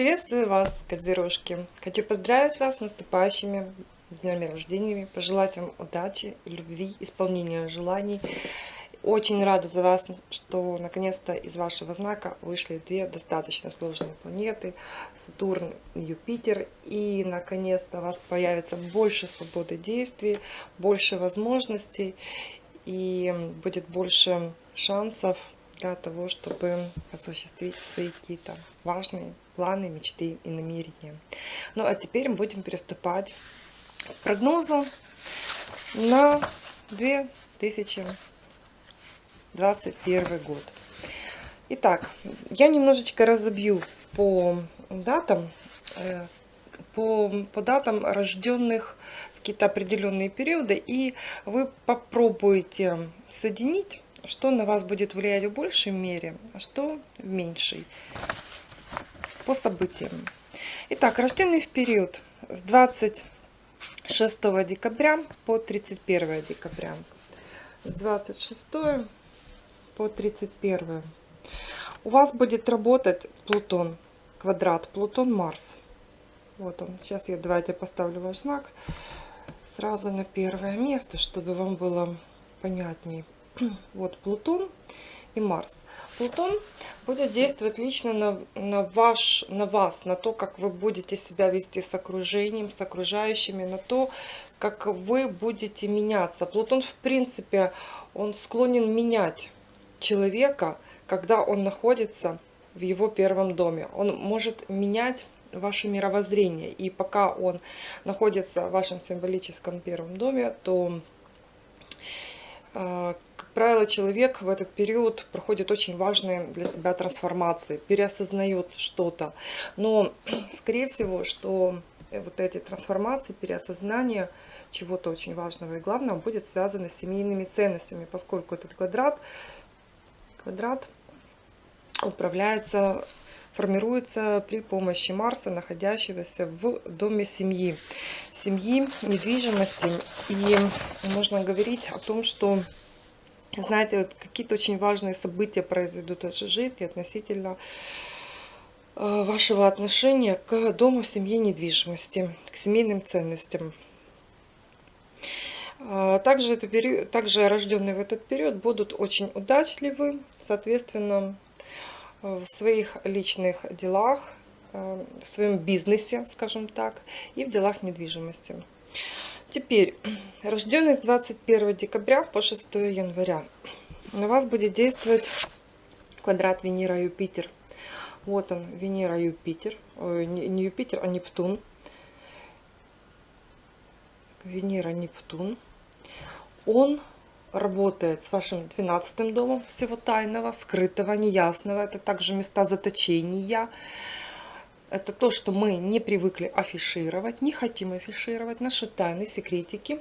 Приветствую вас, козерожки! Хочу поздравить вас с наступающими днями рождения, пожелать вам удачи, любви, исполнения желаний. Очень рада за вас, что наконец-то из вашего знака вышли две достаточно сложные планеты, Сатурн и Юпитер. И наконец-то у вас появится больше свободы действий, больше возможностей и будет больше шансов для того, чтобы осуществить свои какие-то важные планы, мечты и намерения. Ну а теперь мы будем приступать к прогнозу на 2021 год. Итак, я немножечко разобью по датам, э, по, по датам рожденных в какие-то определенные периоды, и вы попробуете соединить что на вас будет влиять в большей мере, а что в меньшей по событиям. Итак, рожденный в период с 26 декабря по 31 декабря. С 26 по 31. У вас будет работать Плутон, квадрат Плутон-Марс. Вот он. Сейчас я давайте поставлю ваш знак сразу на первое место, чтобы вам было понятнее. вот Плутон и Марс. Плутон будет действовать лично на, на, ваш, на вас, на то, как вы будете себя вести с окружением, с окружающими, на то, как вы будете меняться. Плутон, в принципе, он склонен менять человека, когда он находится в его первом доме. Он может менять ваше мировоззрение. И пока он находится в вашем символическом первом доме, то как правило, человек в этот период проходит очень важные для себя трансформации, переосознает что-то. Но, скорее всего, что вот эти трансформации, переосознание чего-то очень важного и главного будет связано с семейными ценностями, поскольку этот квадрат, квадрат управляется формируется при помощи Марса, находящегося в доме семьи. Семьи, недвижимости. И можно говорить о том, что знаете, вот какие-то очень важные события произойдут в вашей жизни относительно э, вашего отношения к дому, семье, недвижимости, к семейным ценностям. Э, также, это период, также рожденные в этот период будут очень удачливы, соответственно, в своих личных делах, э, в своем бизнесе, скажем так, и в делах недвижимости. Теперь, рожденный с 21 декабря по 6 января, на вас будет действовать квадрат Венера-Юпитер. Вот он, Венера-Юпитер, не Юпитер, а Нептун. Венера-Нептун. Он работает с вашим 12 домом всего тайного, скрытого, неясного. Это также места заточения. Это то, что мы не привыкли афишировать, не хотим афишировать, наши тайны, секретики.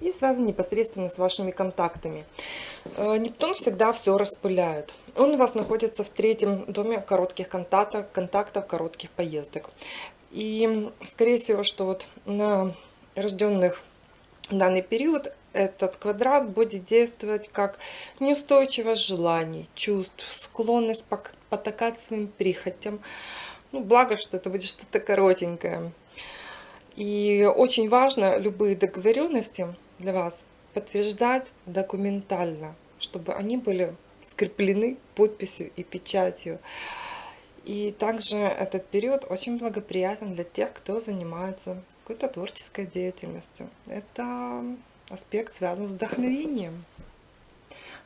И связано непосредственно с вашими контактами. Э, Нептун всегда все распыляет. Он у вас находится в третьем доме коротких контактов, контактов коротких поездок. И, скорее всего, что вот на рожденных данный период этот квадрат будет действовать как неустойчивость желаний, чувств, склонность потакать своим прихотям. Ну, благо, что это будет что-то коротенькое. И очень важно любые договоренности для вас подтверждать документально, чтобы они были скреплены подписью и печатью. И также этот период очень благоприятен для тех, кто занимается какой-то творческой деятельностью. Это аспект связан с вдохновением.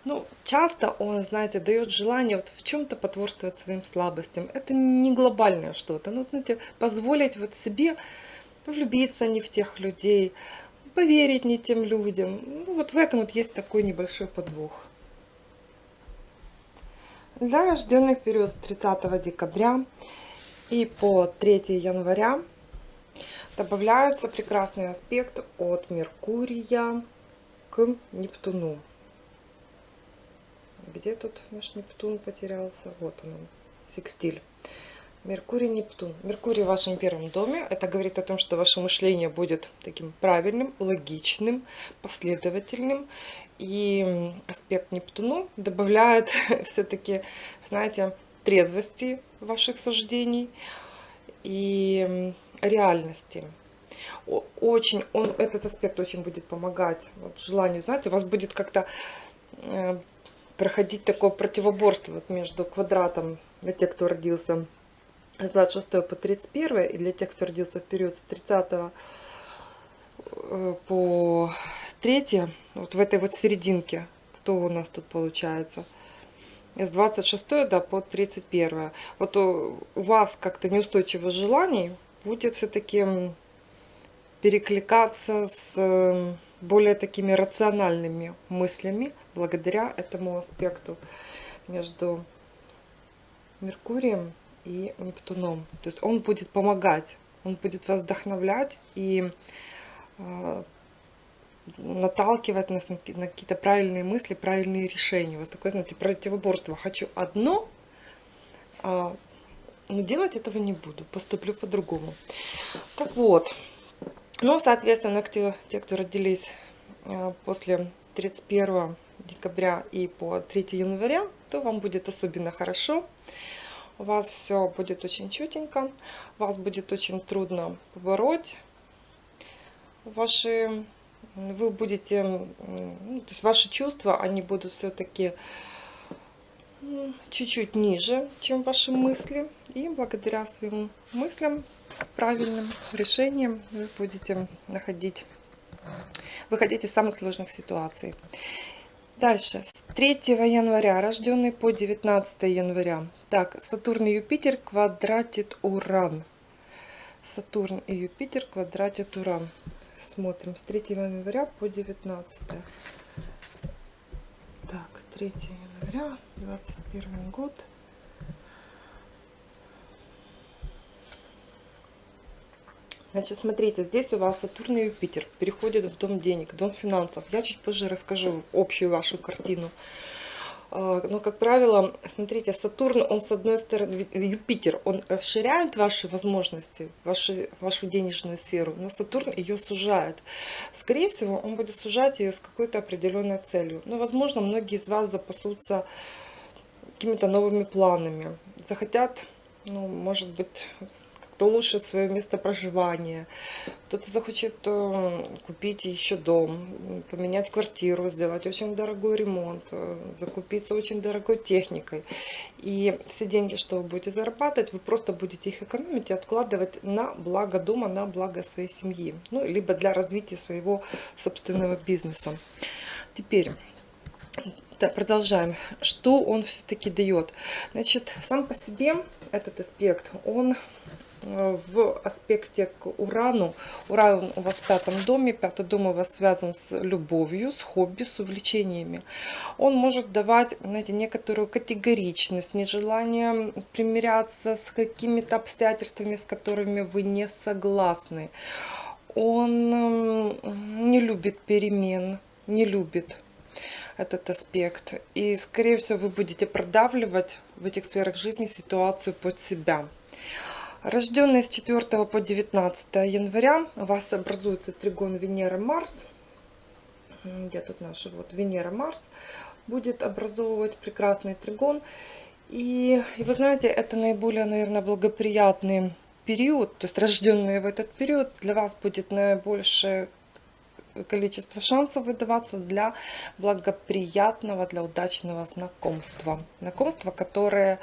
Ну, часто он, знаете, дает желание вот в чем-то потворствовать своим слабостям. Это не глобальное что-то. Но, знаете, позволить вот себе влюбиться не в тех людей, поверить не тем людям. Ну, вот в этом вот есть такой небольшой подвох. Для рожденных период с 30 декабря и по 3 января добавляется прекрасный аспект от Меркурия к Нептуну. Где тут наш Нептун потерялся? Вот он, секстиль. Меркурий, Нептун. Меркурий в вашем первом доме. Это говорит о том, что ваше мышление будет таким правильным, логичным, последовательным. И аспект Нептуну добавляет все-таки, знаете, трезвости ваших суждений, и реальности. Очень, он, этот аспект очень будет помогать. Вот желание, знаете, у вас будет как-то э, проходить такое противоборство вот между квадратом для тех, кто родился с 26 по 31, и для тех, кто родился в период с 30 э, по 3, вот в этой вот серединке, кто у нас тут получается – с 26 да, по 31. Вот у вас как-то неустойчивое желаний будет все-таки перекликаться с более такими рациональными мыслями благодаря этому аспекту между Меркурием и Нептуном. То есть он будет помогать, он будет вас вдохновлять и а, наталкивать нас на какие-то правильные мысли, правильные решения. У вас такое, знаете, противоборство. Хочу одно, а, но делать этого не буду, поступлю по-другому. Так вот, ну, соответственно, те, те, кто родились а, после 31 декабря и по 3 января, то вам будет особенно хорошо. У вас все будет очень чутенько, вас будет очень трудно побороть ваши вы будете, ну, то есть ваши чувства, они будут все-таки чуть-чуть ниже, чем ваши мысли. И благодаря своим мыслям, правильным решениям вы будете находить, выходить из самых сложных ситуаций. Дальше, с 3 января, рожденный по 19 января. Так, Сатурн и Юпитер квадратит Уран. Сатурн и Юпитер квадратит Уран смотрим с 3 января по 19 так 3 января 21 год Значит, смотрите, здесь у вас Сатурн и Юпитер переходят в дом денег, дом финансов. Я чуть позже расскажу общую вашу картину. А, но, как правило, смотрите, Сатурн, он с одной стороны, Юпитер, он расширяет ваши возможности, ваши, вашу денежную сферу, но Сатурн ее сужает. Скорее всего, он будет сужать ее с какой-то определенной целью. Но, возможно, многие из вас запасутся какими-то новыми планами, захотят, ну, может быть, кто лучше свое место проживания, кто-то захочет э, купить еще дом, поменять квартиру, сделать очень дорогой ремонт, э, закупиться очень дорогой техникой. И все деньги, что вы будете зарабатывать, вы просто будете их экономить и откладывать на благо дома, на благо своей семьи, ну, либо для развития своего собственного бизнеса. Теперь... Продолжаем. Что он все-таки дает? Значит, сам по себе этот аспект, он в аспекте к Урану. Уран у вас в пятом доме. Пятый дом у вас связан с любовью, с хобби, с увлечениями. Он может давать, знаете, некоторую категоричность, нежелание примиряться с какими-то обстоятельствами, с которыми вы не согласны. Он не любит перемен, не любит этот аспект. И, скорее всего, вы будете продавливать в этих сферах жизни ситуацию под себя. Рожденные с 4 по 19 января у вас образуется тригон Венера-Марс. Где тут наши? Вот Венера-Марс будет образовывать прекрасный тригон. И, и вы знаете, это наиболее, наверное, благоприятный период, то есть рожденные в этот период, для вас будет наибольшее количество шансов выдаваться для благоприятного, для удачного знакомства. Знакомства, которые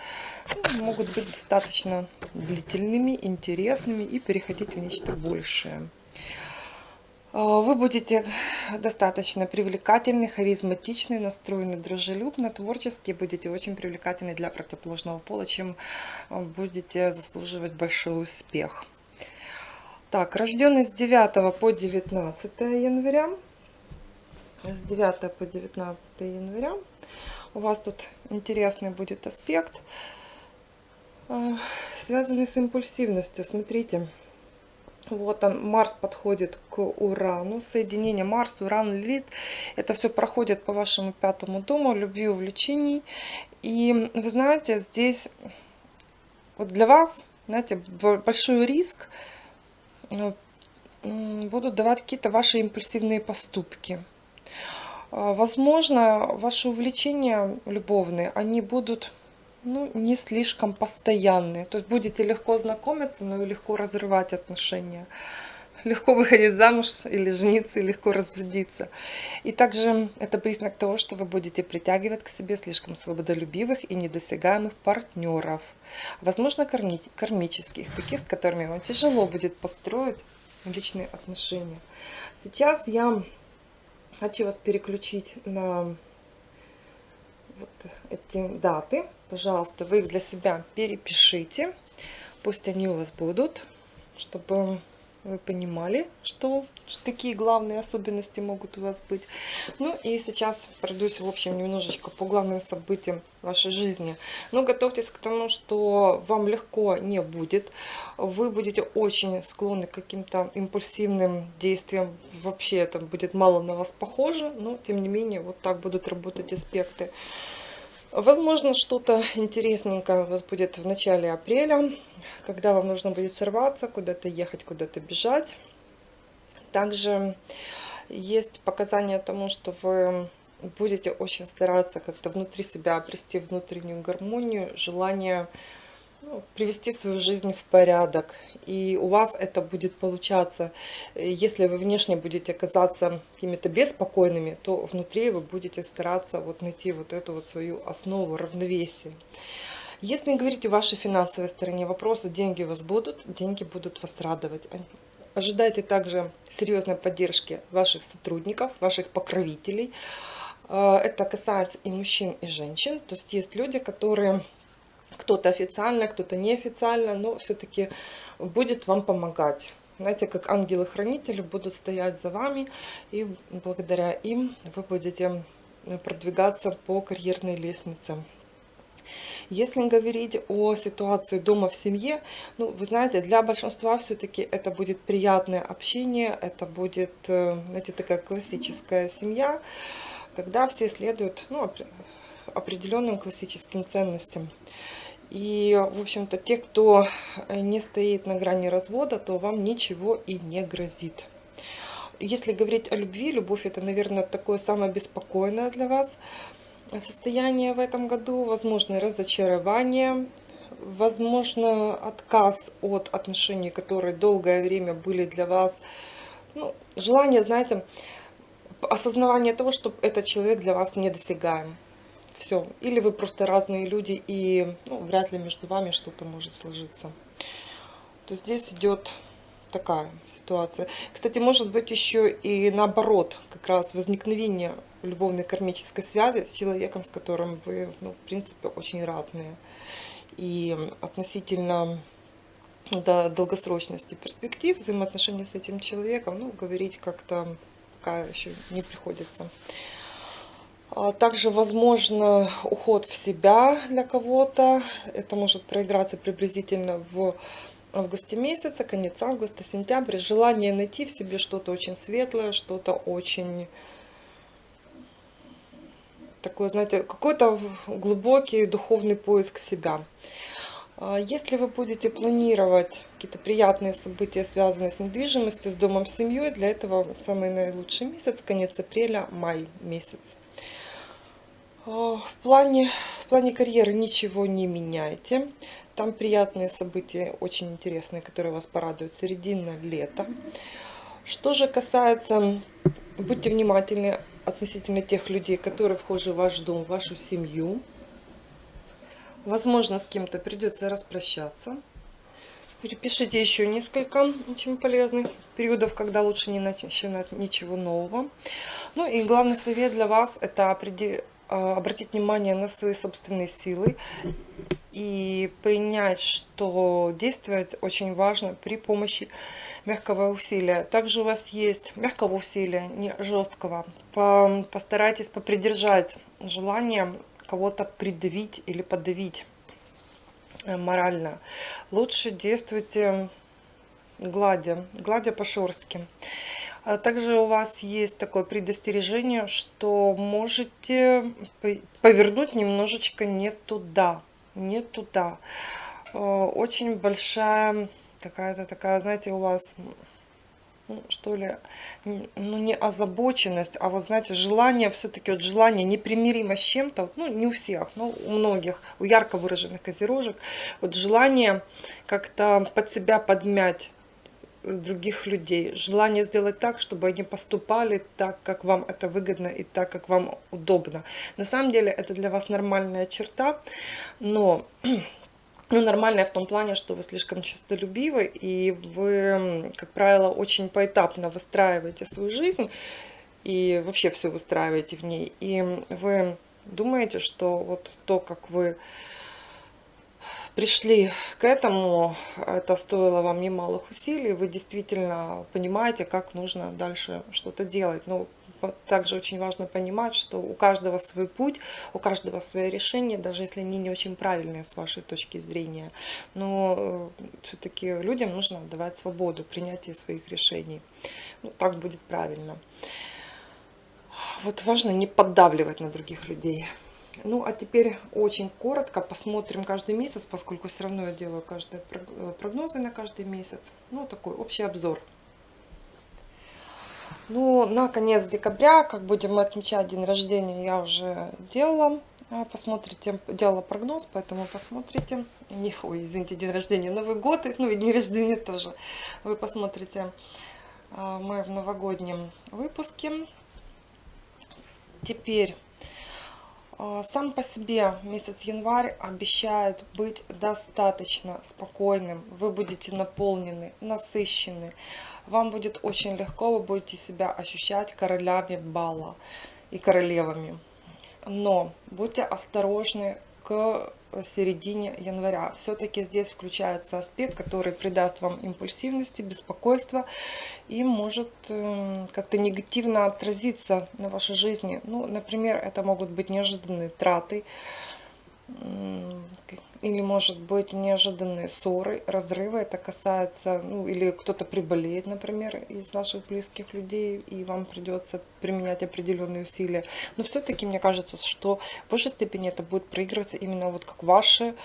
ну, могут быть достаточно длительными, интересными и переходить в нечто большее. А, вы будете достаточно привлекательны, харизматичны, настроены дружелюбно, творчески, будете очень привлекательны для противоположного пола, чем будете заслуживать большой успех. Так, рожденный с 9 по 19 января. С 9 по 19 января. У вас тут интересный будет аспект, э, связанный с импульсивностью. Смотрите, вот он, Марс подходит к Урану. Соединение Марс, Уран, Лилит. Это все проходит по вашему пятому дому, любви, увлечений. И вы знаете, здесь вот для вас, знаете, большой риск – будут давать какие-то ваши импульсивные поступки. А, возможно, ваши увлечения любовные, они будут ну, не слишком постоянные. То есть будете легко знакомиться, но и легко разрывать отношения. Легко выходить замуж или жениться, и легко разводиться. И также это признак того, что вы будете притягивать к себе слишком свободолюбивых и недосягаемых партнеров. Возможно, кармических, таких, с которыми вам тяжело будет построить личные отношения. Сейчас я хочу вас переключить на вот эти даты. Пожалуйста, вы их для себя перепишите. Пусть они у вас будут, чтобы вы понимали, что какие главные особенности могут у вас быть. Ну и сейчас пройдусь, в общем, немножечко по главным событиям вашей жизни. Но готовьтесь к тому, что вам легко не будет. Вы будете очень склонны к каким-то импульсивным действиям. Вообще это будет мало на вас похоже, но тем не менее вот так будут работать аспекты. Возможно, что-то интересненькое у вас будет в начале апреля, когда вам нужно будет сорваться, куда-то ехать, куда-то бежать. Также есть показания тому, что вы будете очень стараться как-то внутри себя обрести внутреннюю гармонию, желание ну, привести свою жизнь в порядок. И у вас это будет получаться. Если вы внешне будете казаться какими-то беспокойными, то внутри вы будете стараться вот найти вот эту вот свою основу равновесия. Если говорить о вашей финансовой стороне вопроса, деньги у вас будут, деньги будут вас радовать. Ожидайте также серьезной поддержки ваших сотрудников, ваших покровителей. Э, это касается и мужчин, и женщин. То есть есть люди, которые кто-то официально, кто-то неофициально, но все-таки будет вам помогать. Знаете, как ангелы-хранители будут стоять за вами, и благодаря им вы будете продвигаться по карьерной лестнице. Если говорить о ситуации дома в семье, ну, вы знаете, для большинства все-таки это будет приятное общение, это будет, э, знаете, такая классическая семья, когда все следуют ну, определенным классическим ценностям. И, в общем-то, те, кто не стоит на грани развода, то вам ничего и не грозит. Если говорить о любви, любовь это, наверное, такое самое беспокойное для вас состояние в этом году. Возможно, разочарование, возможно, отказ от отношений, которые долгое время были для вас. Ну, желание, знаете, осознавание того, что этот человек для вас недосягаем. Все. Или вы просто разные люди, и ну, вряд ли между вами что-то может сложиться. То здесь идет такая ситуация. Кстати, может быть еще и наоборот, как раз возникновение любовной кармической связи с человеком, с которым вы, ну, в принципе, очень разные. И относительно до долгосрочности перспектив взаимоотношений с этим человеком, ну, говорить как-то пока еще не приходится. А также возможно уход в себя для кого-то. Это может проиграться приблизительно в августе месяце, конец августа, сентябрь. Желание найти в себе что-то очень светлое, что-то очень такое, знаете, какой-то глубокий духовный поиск себя. А если вы будете планировать какие-то приятные события, связанные с недвижимостью, с домом, с семьей, для этого самый наилучший месяц, конец апреля, май месяц. А, в плане, в плане карьеры ничего не меняйте. Там приятные события, очень интересные, которые вас порадуют. Середина лета. Что же касается, будьте внимательны относительно тех людей, которые вхожи в ваш дом, в вашу семью. Возможно, с кем-то придется распрощаться. Перепишите еще несколько очень полезных периодов, когда лучше не начинать ничего нового. Ну и главный совет для вас – это а, обратить внимание на свои собственные силы и принять, что действовать очень важно при помощи мягкого усилия. Также у вас есть мягкого усилия, не жесткого. Постарайтесь попридержать желание кого-то придавить или подавить э, морально. Лучше действуйте гладя, гладя по шерстке. А также у вас есть такое предостережение, что можете повернуть немножечко не туда. Не туда. Э, очень большая какая-то такая, знаете, у вас ну, что ли, ну, не озабоченность, а вот, знаете, желание, все-таки вот желание непримиримо с чем-то, ну, не у всех, но у многих, у ярко выраженных козерожек, вот желание как-то под себя подмять других людей, желание сделать так, чтобы они поступали так, как вам это выгодно и так, как вам удобно. На самом деле это для вас нормальная черта, но ну, нормальная в том плане, что вы слишком честолюбивы, и вы, как правило, очень поэтапно выстраиваете свою жизнь, и вообще все выстраиваете в ней. И вы думаете, что вот то, как вы пришли к этому, это стоило вам немалых усилий, вы действительно понимаете, как нужно дальше что-то делать. Ну, также очень важно понимать, что у каждого свой путь, у каждого свое решение, даже если они не очень правильные с вашей точки зрения. Но э, все-таки людям нужно давать свободу принятия своих решений. Ну, так будет правильно. Вот важно не поддавливать на других людей. Ну, а теперь очень коротко посмотрим каждый месяц, поскольку все равно я делаю каждые э, прогнозы на каждый месяц. Ну, такой общий обзор. Ну, на конец декабря, как будем отмечать день рождения, я уже делала. А, посмотрите, делала прогноз, поэтому посмотрите. Не, ой, извините, день рождения, Новый год, ну и день рождения тоже. Вы посмотрите а, мы в новогоднем выпуске. Теперь сам по себе месяц январь обещает быть достаточно спокойным. Вы будете наполнены, насыщены вам будет очень легко, вы будете себя ощущать королями бала и королевами. Но будьте осторожны к середине января. Все-таки здесь включается аспект, который придаст вам импульсивности, беспокойства и может эм, как-то негативно отразиться на вашей жизни. Ну, например, это могут быть неожиданные траты, или может быть неожиданные ссоры, разрывы. Это касается, ну или кто-то приболеет, например, из ваших близких людей, и вам придется применять определенные усилия. Но все-таки мне кажется, что в большей степени это будет проигрываться именно вот как ваши,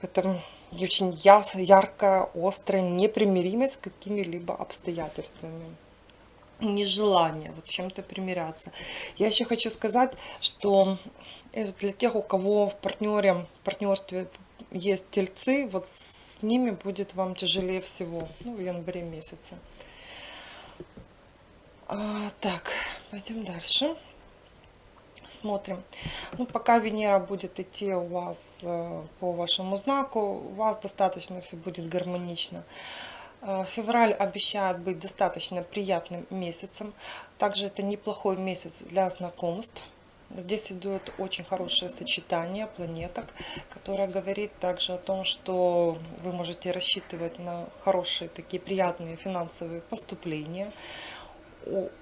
это очень яс, яркая, острая непримиримость с какими-либо обстоятельствами нежелание вот чем-то примиряться. Я еще хочу сказать, что для тех, у кого в партнере, в партнерстве есть тельцы, вот с ними будет вам тяжелее всего, ну, в январе месяце. А, так, пойдем дальше. Смотрим. Ну, пока Венера будет идти у вас э, по вашему знаку, у вас достаточно все будет гармонично. Э, февраль обещает быть достаточно приятным месяцем. Также это неплохой месяц для знакомств. Здесь идет очень хорошее сочетание планеток, которое говорит также о том, что вы можете рассчитывать на хорошие такие приятные финансовые поступления.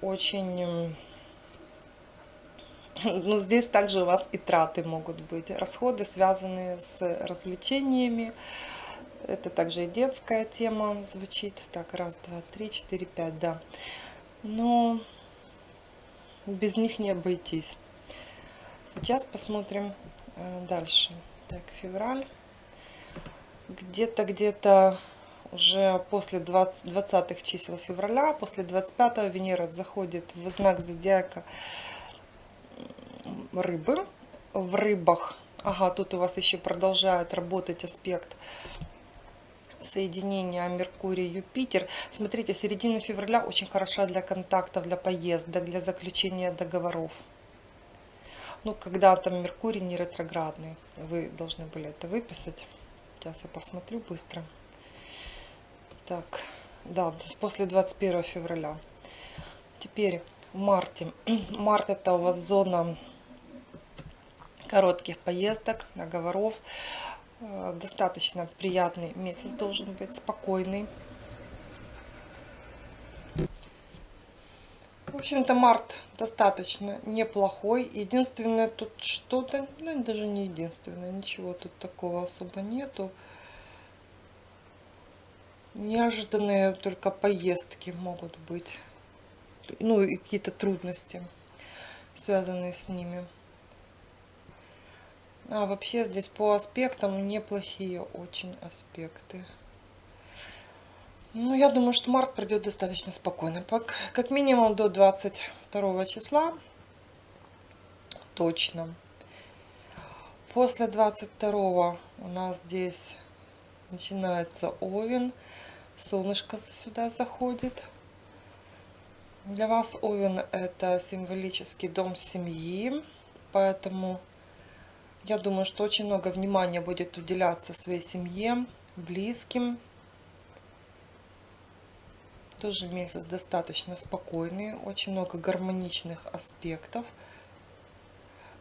Очень... Ну, здесь также у вас и траты могут быть. Расходы, связанные с развлечениями. Это также и детская тема звучит. Так, раз, два, три, четыре, пять, да. Но без них не обойтись. Сейчас посмотрим э, дальше. Так, февраль. Где-то, где-то уже после 20, 20 чисел февраля, после 25 Венера заходит в знак зодиака рыбы. В рыбах, ага, тут у вас еще продолжает работать аспект соединения Меркурий-Юпитер. Смотрите, середина февраля очень хороша для контактов, для поездок, для заключения договоров ну, когда там Меркурий не ретроградный. Вы должны были это выписать. Сейчас я посмотрю быстро. Так, да, после 21 февраля. Теперь в марте. Март это у вас зона коротких поездок, договоров. Э, достаточно приятный месяц должен быть, спокойный. В общем-то, март достаточно неплохой. Единственное, тут что-то, ну, даже не единственное, ничего тут такого особо нету. Неожиданные только поездки могут быть. Ну, и какие-то трудности, связанные с ними. А вообще здесь по аспектам неплохие очень аспекты. Ну, я думаю, что март пройдет достаточно спокойно. Как минимум до 22 числа. Точно. После 22 у нас здесь начинается Овен. Солнышко сюда заходит. Для вас Овен это символический дом семьи. Поэтому я думаю, что очень много внимания будет уделяться своей семье, близким. Тоже месяц достаточно спокойный, очень много гармоничных аспектов.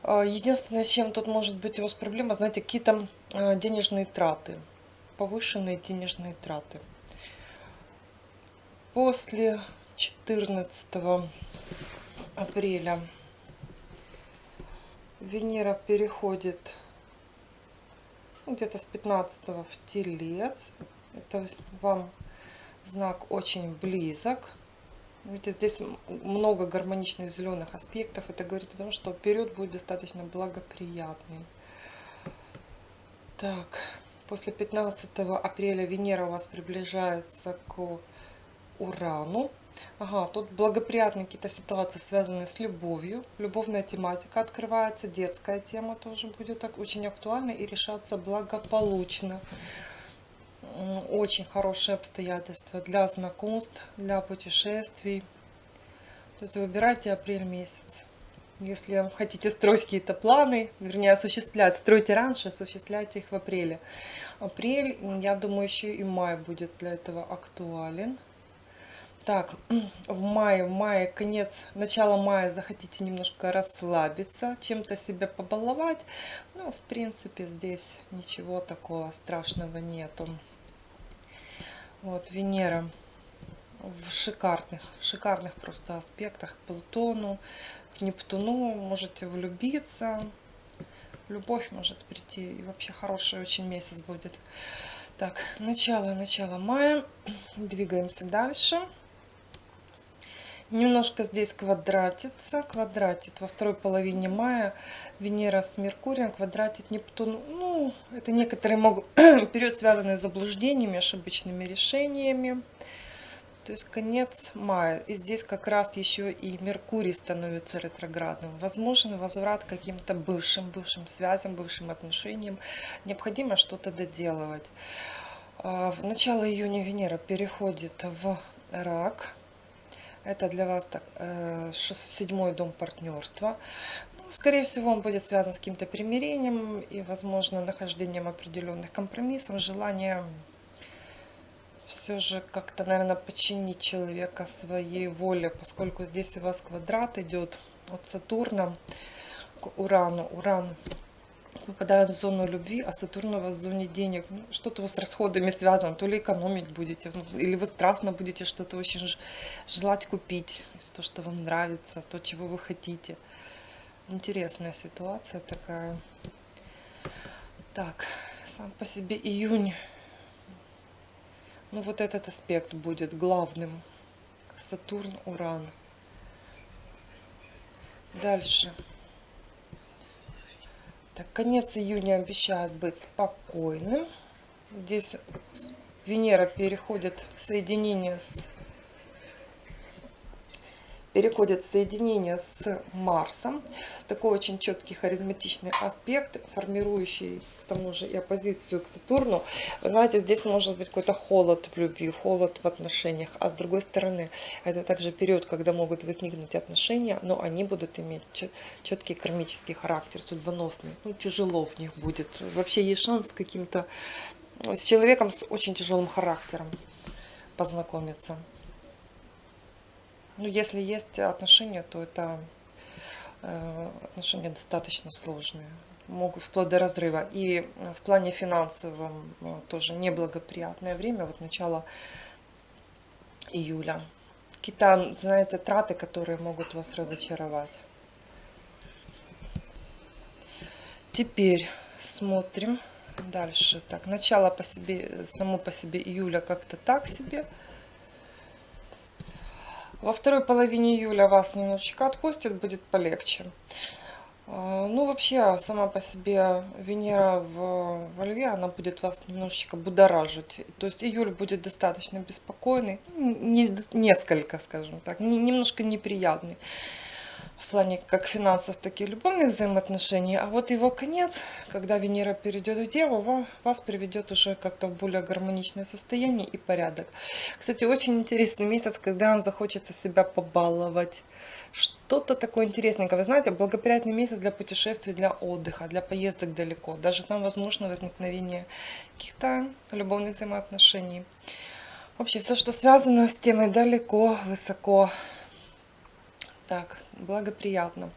А, единственное, чем тут может быть у вас проблема, знаете, какие-то а, денежные траты, повышенные денежные траты. После 14 апреля Венера переходит ну, где-то с 15 в Телец. Это вам знак очень близок. Видите, здесь много гармоничных зеленых аспектов. Это говорит о том, что период будет достаточно благоприятный. Так, после 15 апреля Венера у вас приближается к Урану. Ага, тут благоприятные какие-то ситуации, связанные с любовью. Любовная тематика открывается, детская тема тоже будет так очень актуальна и решаться благополучно. Очень хорошие обстоятельства для знакомств, для путешествий. То есть выбирайте апрель месяц. Если хотите строить какие-то планы, вернее осуществлять, стройте раньше, осуществляйте их в апреле. Апрель, я думаю, еще и май будет для этого актуален. Так, в мае, в мае, конец, начало мая захотите немножко расслабиться, чем-то себя побаловать. Ну, в принципе, здесь ничего такого страшного нету. Вот, Венера в шикарных, шикарных просто аспектах к Плутону, к Нептуну. Можете влюбиться, любовь может прийти, и вообще хороший очень месяц будет. Так, начало, начало мая, двигаемся дальше немножко здесь квадратится, квадратит во второй половине мая Венера с Меркурием, квадратит Нептун. Ну, это некоторые могут, период связанный с заблуждениями, ошибочными решениями. То есть конец мая. И здесь как раз еще и Меркурий становится ретроградным. Возможен возврат к каким-то бывшим, бывшим связям, бывшим отношениям. Необходимо что-то доделывать. А, в начало июня Венера переходит в рак это для вас так, э, седьмой дом партнерства. Ну, скорее всего, он будет связан с каким-то примирением и, возможно, нахождением определенных компромиссов, желанием все же как-то, наверное, подчинить человека своей воле, поскольку здесь у вас квадрат идет от Сатурна к Урану. Уран попадает в зону любви, а Сатурн у вас в зоне денег. Ну, что-то вас с расходами связано, то ли экономить будете, ну, или вы страстно будете что-то очень желать купить, то, что вам нравится, то, чего вы хотите. Интересная ситуация такая. Так, сам по себе июнь. Ну, вот этот аспект будет главным. Сатурн, Уран. Дальше. Так, конец июня обещает быть спокойным. Здесь Венера переходит в соединение с переходит в соединение с Марсом. Такой очень четкий харизматичный аспект, формирующий к тому же и оппозицию к Сатурну. Вы знаете, здесь может быть какой-то холод в любви, холод в отношениях. А с другой стороны, это также период, когда могут возникнуть отношения, но они будут иметь четкий кармический характер, судьбоносный. Ну, тяжело в них будет. Вообще есть шанс с каким-то, с человеком с очень тяжелым характером познакомиться. Ну, если есть отношения, то это э, отношения достаточно сложные. Могут вплоть до разрыва. И в плане финансовом э, тоже неблагоприятное время, вот начало июля. Какие-то, знаете, траты, которые могут вас разочаровать. Теперь смотрим дальше. Так, начало по себе, само по себе июля как-то так себе. Во второй половине июля вас немножечко отпустит, будет полегче. А, Ну, вообще, сама по себе Венера в, во Льве, она будет вас немножечко будоражить. То есть июль будет достаточно беспокойный, ну, не, несколько, скажем так, не, немножко неприятный в плане как финансов, так и любовных взаимоотношений. А вот его конец, когда Венера перейдет в Деву, вас приведет уже как-то в более гармоничное состояние и порядок. Кстати, очень интересный месяц, когда вам захочется себя побаловать. Что-то такое интересненькое. Вы знаете, благоприятный месяц для путешествий, для отдыха, для поездок далеко. Даже там возможно возникновение каких-то любовных взаимоотношений. Вообще, все, что связано с темой далеко, высоко, так, благоприятно.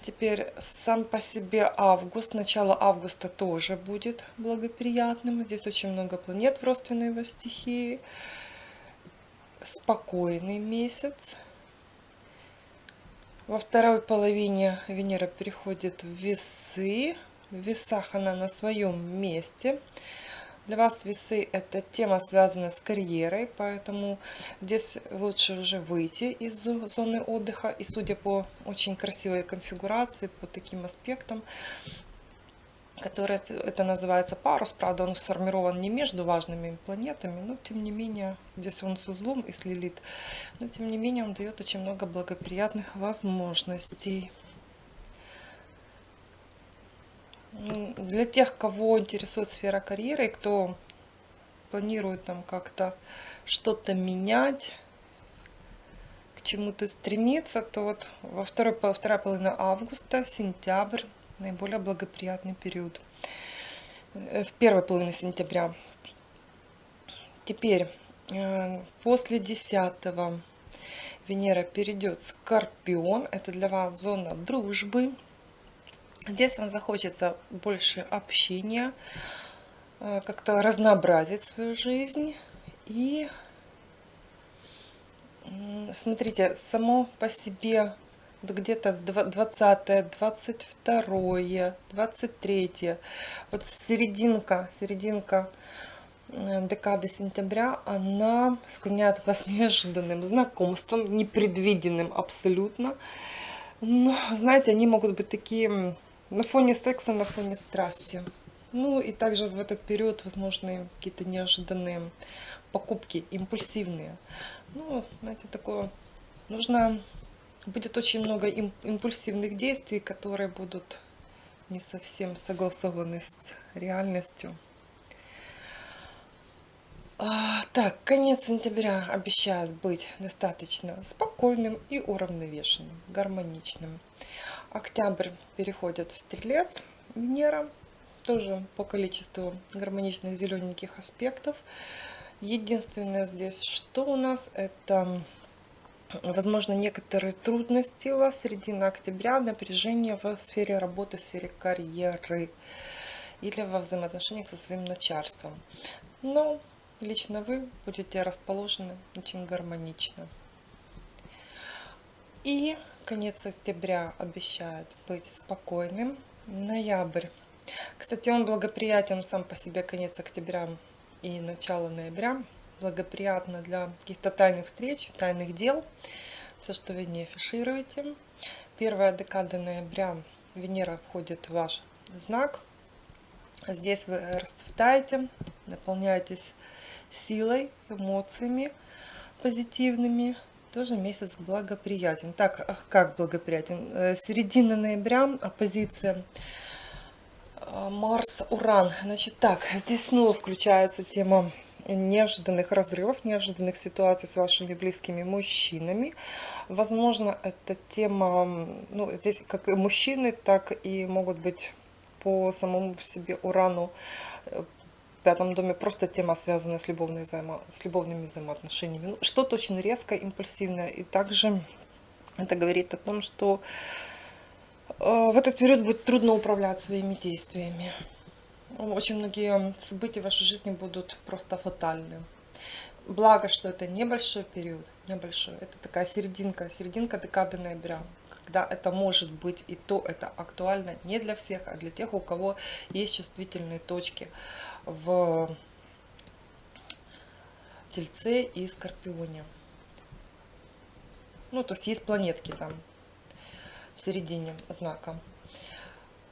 Теперь сам по себе август, начало августа тоже будет благоприятным. Здесь очень много планет в родственной его стихии. Спокойный месяц. Во второй половине Венера переходит в весы. В весах она на своем месте. Для вас весы это тема, связанная с карьерой, поэтому здесь лучше уже выйти из зоны отдыха. И судя по очень красивой конфигурации, по таким аспектам, который это называется парус, правда он сформирован не между важными планетами, но тем не менее, здесь он с узлом и с Лилит, но тем не менее он дает очень много благоприятных возможностей. Для тех, кого интересует сфера карьеры, кто планирует там как-то что-то менять, к чему-то стремиться, то вот во второй, вторая половина августа, сентябрь, наиболее благоприятный период. Э, в первой половине сентября. Теперь, э, после 10 Венера перейдет в Скорпион. Это для вас зона дружбы, Здесь вам захочется больше общения, э, как-то разнообразить свою жизнь. И смотрите, само по себе где-то 20, 22, 23, вот серединка, серединка э, декады сентября, она склоняет вас неожиданным знакомством, непредвиденным абсолютно. Но, знаете, они могут быть такие на фоне секса, на фоне страсти. Ну и также в этот период возможны какие-то неожиданные покупки, импульсивные. Ну, знаете, такое, нужно, будет очень много импульсивных действий, которые будут не совсем согласованы с реальностью. А, так, конец сентября обещает быть достаточно спокойным и уравновешенным, гармоничным. Октябрь переходит в Стрелец, Венера, тоже по количеству гармоничных зелененьких аспектов. Единственное здесь, что у нас, это, возможно, некоторые трудности у вас середина октября, напряжение в сфере работы, в сфере карьеры или во взаимоотношениях со своим начальством. Но лично вы будете расположены очень гармонично. И конец октября обещает быть спокойным. Ноябрь. Кстати, он благоприятен сам по себе конец октября и начало ноября. Благоприятно для каких-то тайных встреч, тайных дел. Все, что вы не афишируете. Первая декада ноября Венера входит в ваш знак. Здесь вы расцветаете, наполняетесь силой, эмоциями позитивными, тоже месяц благоприятен. Так, как благоприятен? Э, середина ноября, оппозиция э, Марс-Уран. Значит, так, здесь снова включается тема неожиданных разрывов, неожиданных ситуаций с вашими близкими мужчинами. Возможно, эта тема, ну, здесь как и мужчины, так и могут быть по самому себе Урану э, пятом доме просто тема, связанная с, любовными, взаимо... с любовными взаимоотношениями. Ну, что-то очень резкое, импульсивное. И также это говорит о том, что э, в этот период будет трудно управлять своими действиями. Очень многие события в вашей жизни будут просто фатальны. Благо, что это небольшой период, небольшой. Это такая серединка, серединка декады ноября, когда это может быть, и то это актуально не для всех, а для тех, у кого есть чувствительные точки в Тельце и Скорпионе. Ну, то есть есть планетки там в середине знака.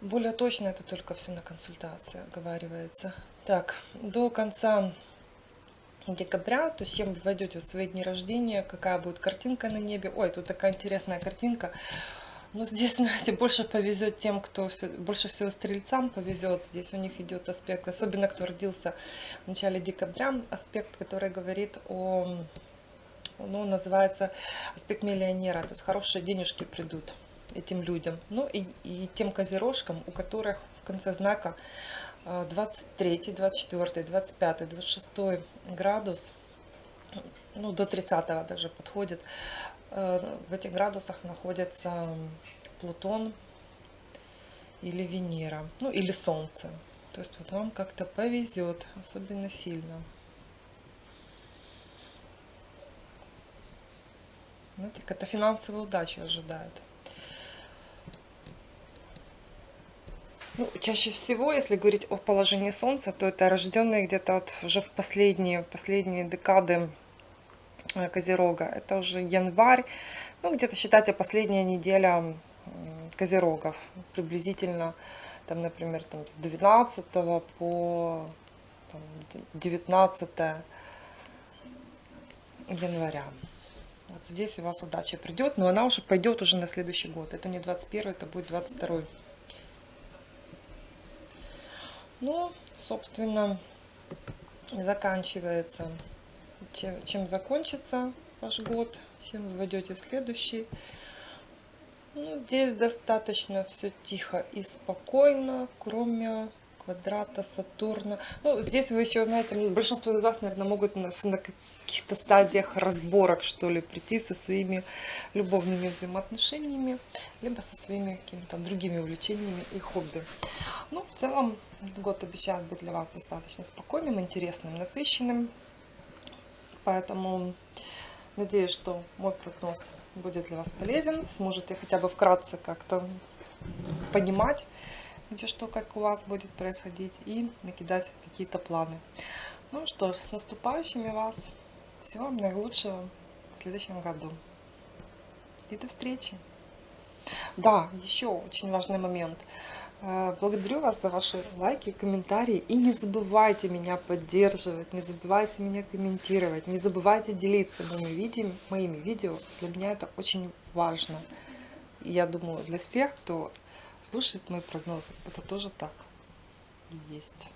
Более точно это только все на консультации оговаривается. Так, до конца декабря, то есть чем вы войдете в свои дни рождения, какая будет картинка на небе. Ой, тут такая интересная картинка. Ну, здесь, знаете, больше повезет тем, кто все, больше всего стрельцам повезет. Здесь у них идет аспект, особенно кто родился в начале декабря, аспект, который говорит о, ну, называется аспект миллионера, то есть хорошие денежки придут этим людям. Ну и, и тем козерожкам, у которых в конце знака 23, 24, 25, 26 градус, ну до 30 даже подходит. Э, в этих градусах находится Плутон или Венера, ну или Солнце. То есть вот вам как-то повезет, особенно сильно. Знаете, какая-то финансовая удача ожидает. Ну, чаще всего, если говорить о положении Солнца, то это рожденные где-то вот уже в последние, последние декады Козерога. Это уже январь, ну где-то считайте последняя неделя Козерогов. Приблизительно, там, например, там, с 12 по там, 19 января. Вот здесь у вас удача придет, но она уже пойдет уже на следующий год. Это не 21, это будет 22. Ну, собственно, заканчивается. Чем, чем закончится ваш год, чем вы войдете в следующий. Ну, здесь достаточно все тихо и спокойно, кроме квадрата Сатурна. Ну, здесь вы еще, знаете, большинство из вас, наверное, могут на, на каких-то стадиях разборок, что ли, прийти со своими любовными взаимоотношениями, либо со своими какими-то другими увлечениями и хобби. Ну, в целом, год обещает быть для вас достаточно спокойным, интересным, насыщенным. Поэтому надеюсь, что мой прогноз будет для вас полезен. Сможете хотя бы вкратце как-то понимать, где что, как у вас будет происходить и накидать какие-то планы. Ну что ж, с наступающими вас. Всего вам наилучшего в следующем году. И до встречи. Да, еще очень важный момент. Э, благодарю вас за ваши лайки, комментарии. И не забывайте меня поддерживать, не забывайте меня комментировать, не забывайте делиться моими видео. Моими видео. Для меня это очень важно. И я думаю, для всех, кто слушает мои прогнозы, это тоже так и есть.